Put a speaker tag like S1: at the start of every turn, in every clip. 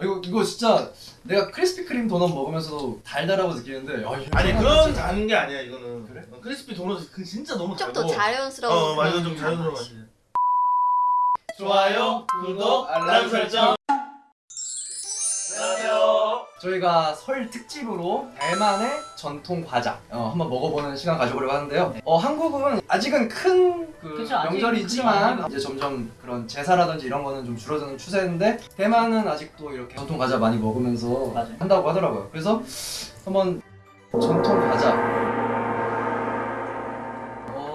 S1: 이거 이거 진짜 내가 크리스피 크림 도넛 먹으면서도 달달하고 느끼는데 야, 이거
S2: 아니 그런
S1: 진짜-
S2: 다는 게 아니야 이거는
S1: 그래?
S2: 어, 크리스피 도넛 그 진짜 너무
S3: 좀
S2: 달고
S3: 더 자연스러운
S2: 어 맞아
S3: 그런
S2: 좀 자연스러운
S3: 맛이.
S2: 좋아요 구독 알람 설정
S1: 저희가 설 특집으로 대만의 전통 과자 어, 한번 먹어보는 시간 가져보려고 하는데요. 어, 한국은 아직은 큰 그
S4: 그쵸, 아직
S1: 명절이지만
S4: 크죠,
S1: 이제 점점 그런 제사라든지 이런 거는 좀 줄어드는 추세인데 대만은 아직도 이렇게 전통 과자 많이 먹으면서
S4: 맞아요.
S1: 한다고 하더라고요. 그래서 한번 전통 과자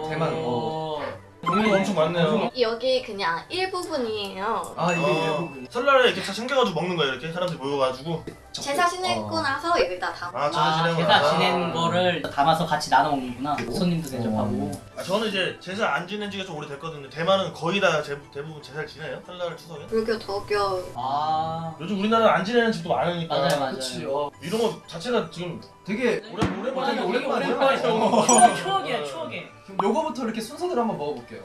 S1: 대만, 어.
S2: 종류가 엄청 많네요
S3: 여기 그냥 일부분이에요.
S1: 아 이게
S2: 어,
S1: 일부분
S2: 설날에 이렇게 다 챙겨가지고 먹는 거예요 이렇게 사람들이 모여가지고
S3: 제사 지내고
S1: 어.
S3: 나서 여기다 담아.
S2: 아 제사
S4: 아,
S2: 지내고
S4: 제사
S2: 나서.
S4: 지낸 거를 담아서 같이 나눠 먹는구나. 손님도 대접하고.
S2: 아, 저는 이제 제사 안 지낸 지가 좀 오래됐거든요 대만은 거의 다 제, 대부분 제사를 지내요 설날 추석에
S3: 불교, 도교.
S4: 아,
S2: 요즘 우리나라는 안 지내는 집도 많으니까
S4: 맞아요, 맞아요.
S1: 그치 어,
S2: 이런 거 자체가 지금
S1: 되게
S2: 오래 오랜만에.
S1: 오랜만이에요.
S4: 추억, 추억이야, 추억이.
S1: 그럼 요거부터 이렇게 순서대로 한번 먹어볼게요.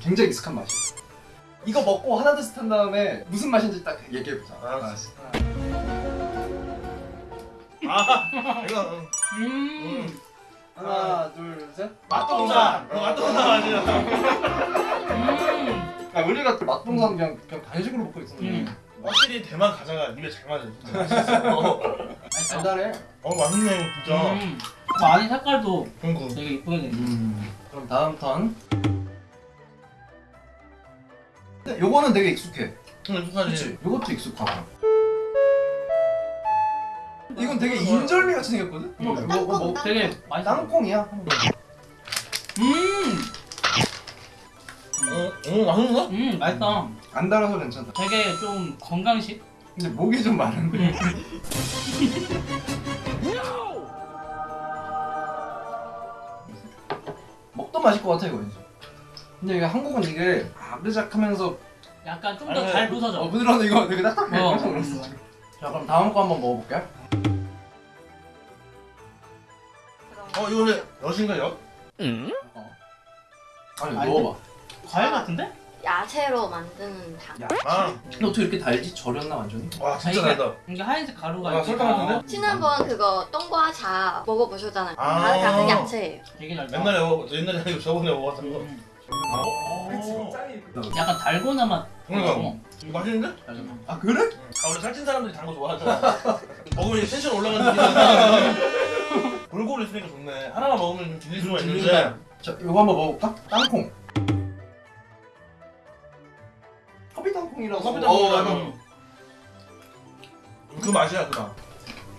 S1: 굉장히 익숙한 맛이에요. 이거 먹고 하나 둘셋 한 다음에 무슨 맛인지 딱 얘기해보자.
S2: 알았어. 아 이거 음.
S4: 음,
S1: 하나 둘 셋.
S2: 맛동산 어, 맛동산 맞아요
S4: 음.
S1: 아 우리가 맛동산 그냥 그냥 간식으로 먹고 있었는데
S4: 음.
S2: 확실히 대만 가자가 입에 잘 맞아요 진짜 맛있어
S4: 맛있어.
S1: 달달해.
S2: 어 맛있네 이거 진짜
S4: 음. 그 안에 색깔도
S2: 그리고
S4: 되게 이쁘게 생겼어.
S1: 음. 그럼 다음 턴. 근데 요거는 되게 익숙해.
S2: 좀 익숙하지?
S1: 요것도 익숙하고. 이건 되게 인절미 같이 생겼거든?
S4: 음.
S1: 뭐, 뭐, 뭐, 뭐,
S4: 되게 맛있어.
S1: 땅콩이야?
S4: 음,
S2: 어, 어 맛있어?
S4: 음, 맛있다.
S1: 안 달아서 괜찮다.
S4: 되게 좀 건강식.
S1: 근데 목이 좀 마른데. 먹도 맛있을 것 같아 이거 왠지. 근데 이게 한국은 이게 아르작하면서
S4: 약간 좀
S2: 아니,
S4: 더잘
S2: 그-
S4: 부서져.
S1: 어 부드러운 이거 되게 딱딱해.
S4: 어.
S1: 깜짝 놀랐어. 자 그럼 다음 거 한번 먹어볼게.
S2: 어 이거 근데 엿인가 엿?
S1: 아니
S4: 아니,
S1: 먹어봐.
S4: 과일 같은데?
S3: 야채로 만드는 당.
S1: 야,
S2: 아,
S1: 근데 어떻게 이렇게 달지? 절였나 완전히?
S2: 와 진짜
S4: 아, 이게-
S2: 달다
S4: 이게 하얀색 가루가
S2: 아, 설탕
S4: 다-
S2: 같은데?
S3: 지난번 그거 똥과자 먹어보셨잖아요.
S2: 아.
S3: 다 같은 야채예요.
S4: 되게 잘 나.
S2: 옛날에 먹 옛날에 아니고 저번에 먹었던 거
S4: 음.
S2: 어.
S4: 약간 달고나 맛.
S2: 그러니까.
S4: 어.
S2: 이거 맛있는데?
S1: 아 그래?
S2: 아 원래 살찐 사람들이 단 거 좋아하잖아 먹으면 텐션 올라가는 느낌이 골고루 있으니까 좋네 하나만 먹으면 좀 질릴 수가 있는데
S1: 자 이거 한번 먹어볼까? 땅콩. 커피 땅콩이라고.
S2: 커피 땅콩.
S1: 어,
S4: 음.
S2: 그 맛이야 그다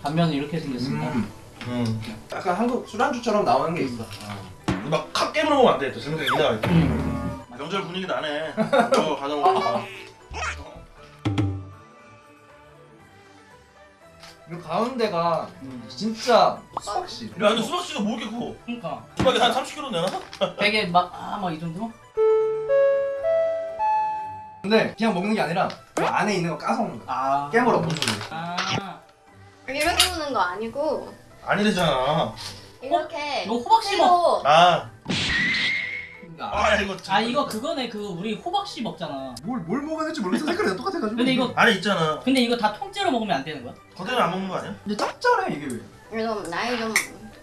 S4: 단면은 이렇게 생겼습니다.
S1: 음.
S2: 음.
S1: 약간 한국 술안주처럼 나오는 게 있어.
S2: 막칵 깨물어 먹으면 안돼 그냥 이렇게
S4: 음.
S2: 명절 분위기 나네 이거 가자 먹으니까
S1: 이 가운데가
S4: 음.
S1: 진짜 수박씨.
S2: 야 근데 수박씨가 뭐 이렇게 커?
S4: 그러니까
S2: 수박이 한 30kg 되나?
S4: 되게 막아막 이 정도?
S1: 근데 그냥 먹는 게 아니라 그 안에 있는 거 까서 먹는 거야.
S4: 아
S1: 깨물어 먹는 거야.
S4: 아
S3: 이렇게 먹는 거 아니고
S2: 아니래잖아
S3: 이렇게
S4: 이거 호박 씹어.
S2: 아,
S1: 아,
S2: 아 야, 이거
S4: 아 이거 그거네 그 우리 호박씨 먹잖아.
S1: 뭘, 뭘 먹어야 될지 모르겠어. 색깔이 다 똑같아가지고.
S4: 근데 이거
S2: 안에 있잖아
S4: 근데 이거 다 통째로 먹으면 안 되는 거야?
S2: 그대로 안 먹는 거 아니야?
S1: 근데 짭짤해 이게 왜?
S3: 좀 나이 좀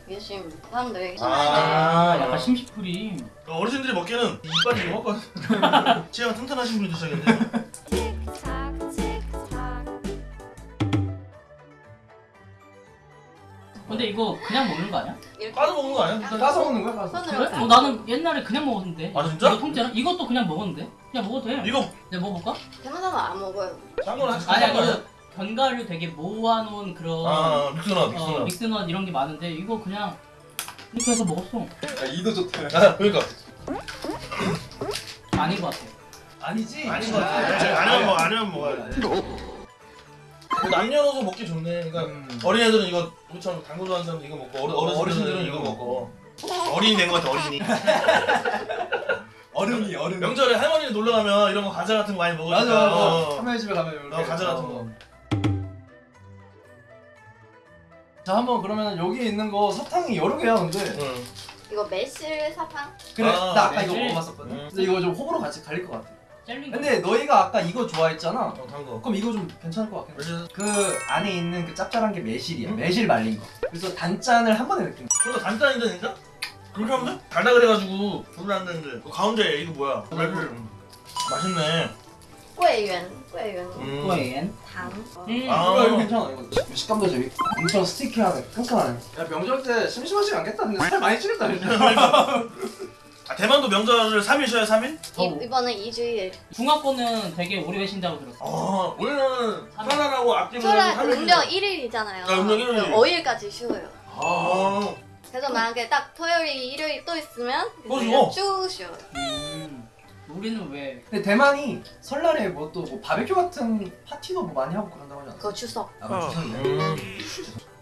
S3: 계신 사람들이
S2: 아.
S4: 약간 심시풀이.
S2: 어르신들이 먹기에는 이빨이 이만큼 치아가 튼튼하신 분이 드셔야겠네
S4: 근데 이거 그냥 먹는 거 아니야?
S3: 이렇게
S2: 까서 먹는 거 아니야?
S1: 까서 먹는 거야 까서.
S3: 손으로
S4: 그래? 어, 나는 옛날에 그냥 먹었는데.
S2: 아, 진짜?
S4: 이거 통째로? 이것도 그냥 먹었는데? 그냥 먹어도 돼.
S2: 이거
S4: 내가 먹어볼까?
S3: 대만 사람 안 먹어요.
S2: 싼 거랑 같이 아니야?
S4: 그 견과류 되게 모아놓은 그런
S2: 아 믹스넛
S4: 어,
S2: 믹스넛
S4: 믹스넛 이런 게 많은데 이거 그냥 이렇게 해서 먹었어.
S1: 야 이도 좋다.
S2: 아 그러니까
S4: 아닌 것 같아.
S1: 아니지.
S2: 아닌 거 같아 아니면 뭐 아니면 먹어야 돼뭐 남녀노소 먹기 좋네 그러니까
S1: 음.
S2: 어린애들은 이거 우리처럼 당근 좋아하는 사람들 이거 먹고 어르, 어르신들은 이거 먹고 어린이 된거 같아 어린이
S1: 어른이 어른.
S2: 명절에 할머니 놀러 가면 이런 거 과자 같은 거 많이 먹으니까
S1: 맞아.
S2: 어.
S1: 할머니 집에 가면 이렇게.
S2: 어, 과자 같은 거.
S1: 자 한번 그러면 여기 있는 거 사탕이 여러 개야 근데.
S2: 응.
S3: 이거 매실 사탕?
S1: 그래
S2: 아,
S1: 나 아까 이거
S4: 매실?
S1: 먹어봤었거든.
S2: 음.
S1: 근데 이거 좀 호불호 같이 갈릴 것 같아. 근데 너희가 아까 이거 좋아했잖아.
S2: 어, 단 거.
S1: 그럼 이거 좀 괜찮을 것 같긴 해.
S2: 그
S1: 안에 있는 그 짭짤한 게 매실이야.
S2: 응?
S1: 매실 말린 거. 그래서 단짠을 한 번에 느낀 거.
S2: 그거 단짠인데 진짜? 그렇게 하면 돼? 달다 그래가지고 별로 안 되는데. 그 가운데 이거 뭐야? 말별. 음. 맛있네.
S3: 꾀연. 꾀연.
S2: 음.
S4: 꾀연.
S3: 당.
S4: 음.
S2: 아,
S1: 이거 괜찮아. 이거 식감도 재밌. 엄청 스티키하네. 깐깐하네. 야 명절 때 심심하지 않겠다. 살 많이 찌겠다.
S2: 아, 대만도 명절을 3일 쉬어요 3일?
S3: 이, 이번에 2주일
S4: 중학교는 되게 오래 계신다고 들었어.
S2: 아 원래는 설날하고 앞뒤로
S3: 설날
S2: 3일
S3: 음력 1일이잖아요.
S2: 아, 음력 일일.
S3: 5일까지 쉬어요.
S2: 아
S3: 그래서 만약에 딱 토요일, 일요일 또 있으면? 쭉 쉬어요.
S4: 음. 우리는 왜?
S1: 근데 대만이 설날에 뭐 또 뭐 바베큐 같은 파티도 뭐 많이 하고 그런다고 하지 않았어?
S3: 그거 추석.
S1: 아, 맞아. 추석이네.
S2: 음.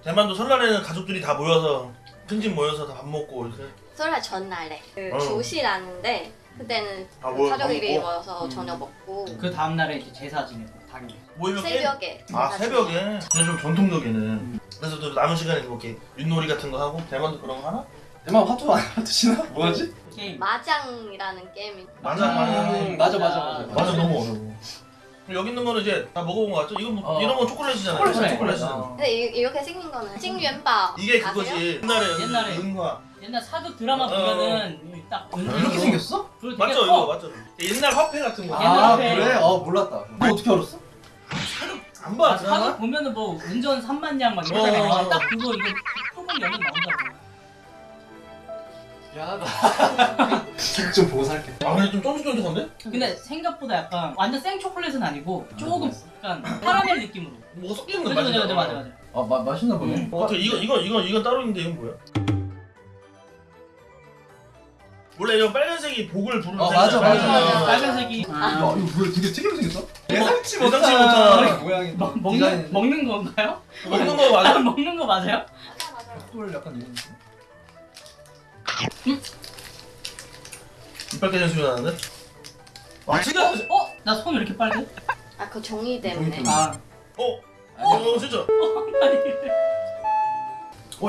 S2: 대만도 설날에는 가족들이 다 모여서 큰 집 모여서 다 밥 먹고 이렇게
S3: 설날 전날에 그
S2: 어.
S3: 조시라는데 그때는
S2: 아,
S3: 그
S2: 뭐, 밥 먹고?
S3: 모여서
S4: 음.
S3: 저녁 먹고
S4: 그 다음 날에 이제 제사 지내고 당일.
S2: 모이면 게임?
S3: 새벽에 아다
S2: 새벽에? 근데 좀 전통적이네
S4: 음.
S2: 그래서 또 남은 시간에 뭐 이렇게 윷놀이 같은 거 하고 대만도 그런 거 하나?
S1: 대만 화투 안 화투시나? 뭐하지?
S4: 게임.
S3: 마장이라는 게임이
S2: 맞아
S4: 음.
S2: 맞아
S1: 음, 맞아 맞아 맞아.
S2: 맞아 너무 어려워 여기 있는 거는 이제 다 먹어본 거 같죠? 이건 뭐
S1: 어.
S2: 이런 건 초콜릿이잖아요
S1: 초콜릿이야,
S2: 초콜릿이잖아
S1: 초콜릿.
S3: 근데 이, 이렇게 생긴 거는 찡元宝
S2: 이게
S3: 아세요?
S2: 그거지 옛날에
S4: 옛날에.
S2: 은화
S4: 옛날 사극 드라마
S2: 어.
S3: 음.
S4: 보면은 딱
S1: 이렇게 생겼어?
S2: 맞죠
S4: 커.
S2: 이거 맞죠 옛날 화폐 같은 거
S4: 옛날
S1: 아
S4: 화폐.
S1: 그래? 어 몰랐다. 너 어떻게 알았어?
S2: 안 봐
S4: 아, 사극 보면은 뭐 운전 3만 냥막 이렇게
S2: 어.
S4: 나와. 딱 그거 이거 조금 열면 나온다고.
S1: 미안하다. 좀 보고 살게.
S2: 아 근데 좀 쫀득쫀득한데?
S4: 근데 생각보다 약간 완전 생 초콜릿은 아니고 조금 약간 카라멜 느낌으로.
S2: 뭐가 섞이는 거
S4: 맞아 맞아 맞아. 아
S1: 마, 맛있나 보네.
S4: 음.
S2: 어, 이거 이거 이거 이건 따로 있는데 이건 뭐야? 원래 이거 빨간색이 복을 부르는
S1: 어, 맞아,
S2: 색이잖아.
S3: 맞아, 맞아.
S4: 빨간색이.
S1: 야 이거 뭐야 되게 특이하게 생겼어? 예상치
S2: 예상치
S1: 못한
S2: 못한
S1: 모양이
S4: 먹, 먹는? 먹는 건가요?
S2: 먹는 거 맞아?
S4: 먹는 거 맞아요?
S1: 꿀 약간 이런 느낌?
S2: 이빨 깨진 소리 나는데? 아 진짜? 어?
S4: 어? 나 손 왜 이렇게 빨개?
S3: 아그 종이 때문에
S1: 종이 때문에.
S4: 아.
S2: 어?
S1: 아니,
S2: 어 진짜?
S1: 어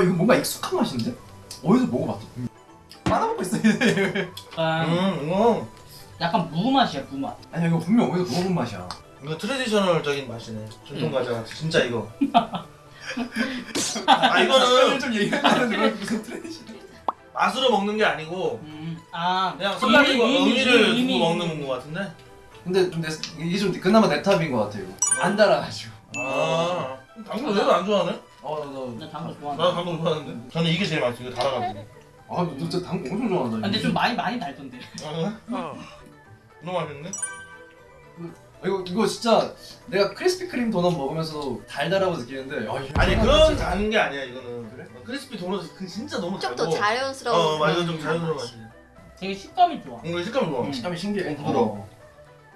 S1: 이거 뭔가 익숙한 맛인데? 어디서 먹어봤어? 빨아먹고 있어 얘.
S4: 약간,
S2: 음 이거
S4: 약간 무 맛이야 무 맛.
S1: 아니야 이거 분명 어디서 먹어본 맛이야.
S2: 이거 traditional적인 맛이네 전통
S4: 음.
S2: 과자 같아 진짜 이거 아 이거는
S1: 좀 얘기하는데 왜 무슨 tradition?
S2: 맛으로 먹는 게 아니고
S4: 음. 아
S2: 그냥
S4: 이미-
S2: 의미를
S4: 이미-
S2: 두고 먹는 거 같은데?
S1: 근데 좀 내, 이게 좀 그나마 내 탑인 것 같아 이거. 안 달아가지고.
S2: 아 당근 왜도 안 좋아하네?
S1: 어너
S4: 나 당근
S2: 나
S4: 좋아한다.
S2: 당근 좋아하는데 저는 이게 제일 맛있어 이거 달아가지고
S1: 아, 너 진짜 당근 엄청 좋아한다.
S4: 아, 근데 좀 많이 많이 달던데.
S2: 아, 너무 맛있네?
S1: 아, 이거 이거 진짜 내가 크리스피 크림 도넛 먹으면서 달달하고 느끼는데 아, 이거
S2: 아니 그런 다는 게 아니야 이거는
S1: 그래?
S2: 어, 크리스피 도넛 그 진짜 너무
S3: 좀
S2: 달고
S3: 더 자연스러운
S2: 어 맞아 이건 좀
S3: 그런
S2: 자연스러운
S3: 맛이.
S4: 되게 식감이 좋아.
S2: 이거 식감 좋아
S4: 음.
S1: 식감이 신기해.
S2: 어, 부드러워.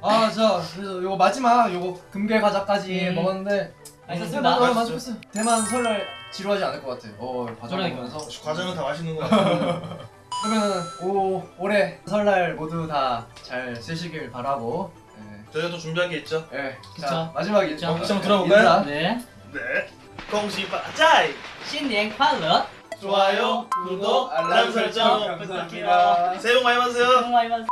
S1: 아, 자, 그래서 요거 마지막 요거 금괴 과자까지
S4: 음.
S1: 먹었는데
S4: 맛있었습니다.
S1: 아, 맛있었어요. 대만 설날 지루하지 않을 것 같아. 어 과정을 보면서
S2: 과정은 다 맛있는 거 같아.
S1: 그러면 오 올해 설날 모두 다 잘 쓰시길 바라고. 네.
S2: 저희가 또 준비한 게 있죠.
S1: 네.
S4: 그쵸.
S1: 자 마지막
S4: 인사.
S1: 어,
S2: 한번 예, 들어볼까요?
S4: 네.
S2: 네. 공시 바짜이.
S4: 신년 快乐.
S2: 좋아요, 구독, 알람 설정
S1: 부탁드립니다.
S2: 새해 복 많이 받으세요.
S4: 새해 복 많이 받으세요.